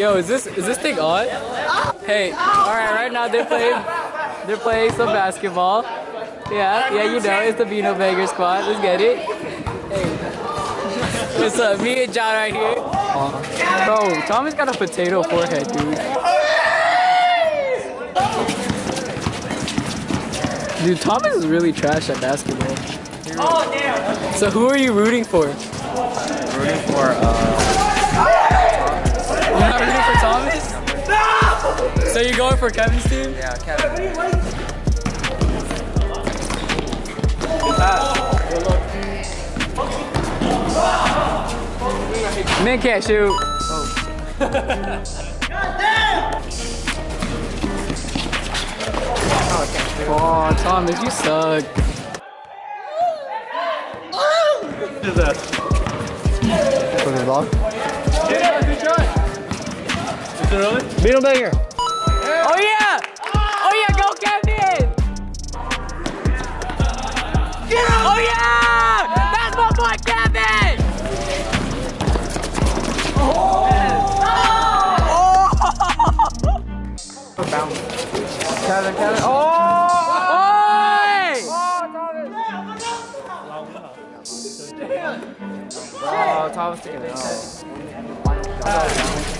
Yo, is this is this thing on? Hey, all right, right now they're playing they're playing some basketball. Yeah, yeah, you know, it's the Beano Banger squad. Let's get it. Hey, what's up? Me and John right here. Bro, Thomas got a potato forehead, dude. Dude, Thomas is really trash at basketball. Oh damn! So who are you rooting for? Rooting for uh, You're not rooting for Thomas? So you're going for Kevin's team? yeah, Kevin. Ah! Man can't shoot. Oh, Thomas, you suck. For the vlog. Beetle banger. Oh yeah! Oh yeah, go Kevin! Get him! Oh yeah! That's my boy Kevin! Oh, Kevin, Kevin. Oh! Oi! Oh, Thomas oh, took oh, it.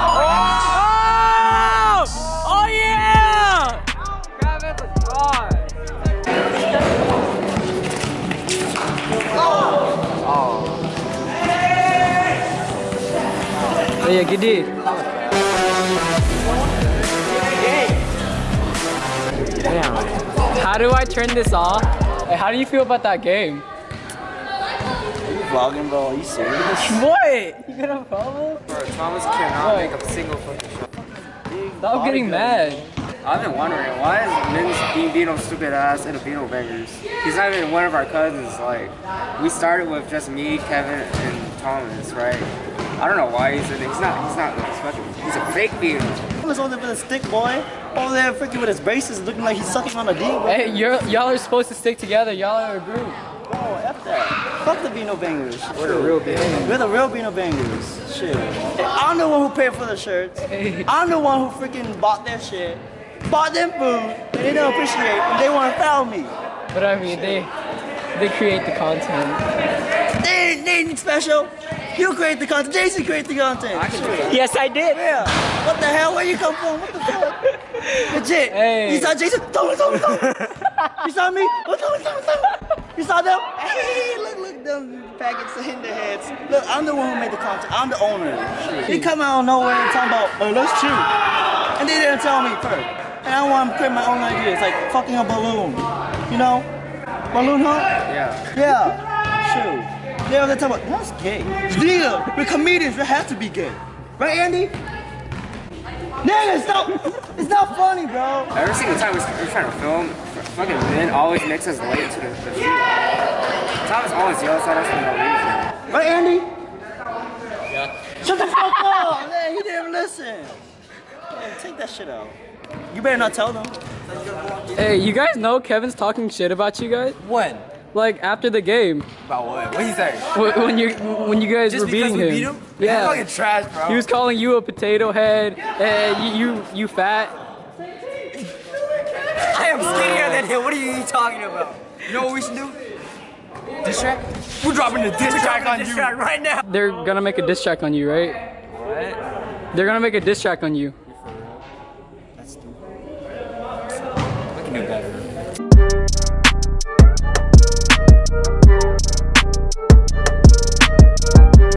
Oh yeah, gede. Damn. How do I turn this off? Hey, how do you feel about that game? Vlogging, bro. Are you serious? What? You got a problem? Bro, Thomas cannot make a single fucking shot. Stop getting mad. I've been wondering why is Min's being Beano stupid ass in a Beano bangers? He's not even one of our cousins. Like we started with just me, Kevin, and Thomas, right? I don't know why he's in it. He's not. He's not like special. He's a fake Beano. Thomas over there with a stick, boy. Over there freaking with his braces looking like he's sucking on a D, bro. Hey, you're, y'all are supposed to stick together. Y'all are a group. Oh, F that. Fuck the Beano Bangers. We're the real Beano. We're the real Beano Bangers. Shit. I'm the one who paid for the shirts. I'm the one who freaking bought their shit, bought them food, they don't appreciate, and they want to foul me. But I mean, they they create the content. They ain't, they ain't special. You create the content. Jason create the content. I can do Shit. that. Yes, I did. Yeah. What the hell? Where you come from? What the fuck? Legit. Hey. You saw Jason? Thomas, Thomas, Thomas. you saw me? Oh, Thomas, Thomas, Thomas. You saw them? Hey, look, look, them packets in their heads. Look, I'm the one who made the content. I'm the owner. They come out of nowhere and talk about, oh, let's shoot. And they didn't tell me first. And I want to create my own ideas, like fucking a balloon. You know? Balloon hunt? Yeah. Yeah. Shoot. They were talking about, that's gay. Nigga, we're comedians, we have to be gay. Right, Andy? Nigga, it's not, it's not funny, bro. Every single time we're, we're trying to film, fucking Ben always makes us late to the, the shoot. Thomas always yells at us for no reason. Right, Andy? Yeah. Shut the fuck up, man. He didn't even listen. Man, take that shit out. You better not tell them. Hey, you guys know Kevin's talking shit about you guys? When? Like after the game, About what? What he say? when you when you guys Just were beating we him. beat him? Yeah. Fucking trash, bro. He was calling you a potato head, and you you, you fat. I am skinnier than him. What are you talking about? You know what we should do? Diss track? We're dropping the diss track on you. right now. They're gonna make a diss track on you, right? What? They're gonna make a diss track on you. We can do better.